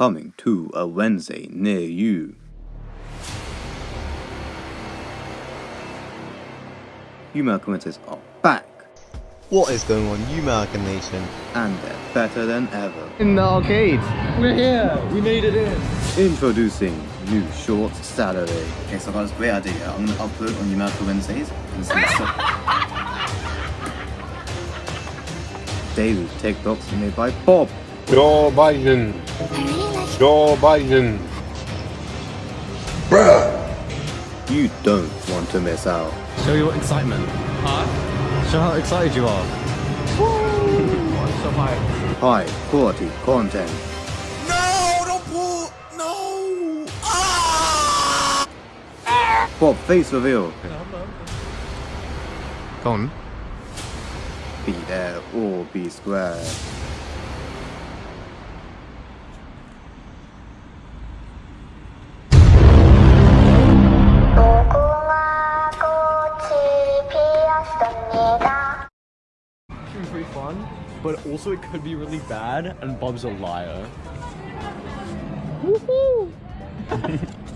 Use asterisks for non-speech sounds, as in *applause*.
coming to a Wednesday near you. Yuma Coincidence are back, What is going on, you American Nation? and they're better than ever. In the arcade! We're here! We made it in! Introducing new Shorts Saturday. Okay, so I've got this great idea. I'm gonna upload on Numerical Wednesdays and send it Daily TikToks made by Bob. Joe Biden. Joe Biden. You don't want to miss out. Show your excitement. Huh? Show how excited you are. I'm so hyped. High quality content. No, don't pull. No. Ah! Bob face reveal. Go on. Be there or be square. Should be pretty fun, but also it could be really bad, and Bob's a liar. Woohoo! *laughs*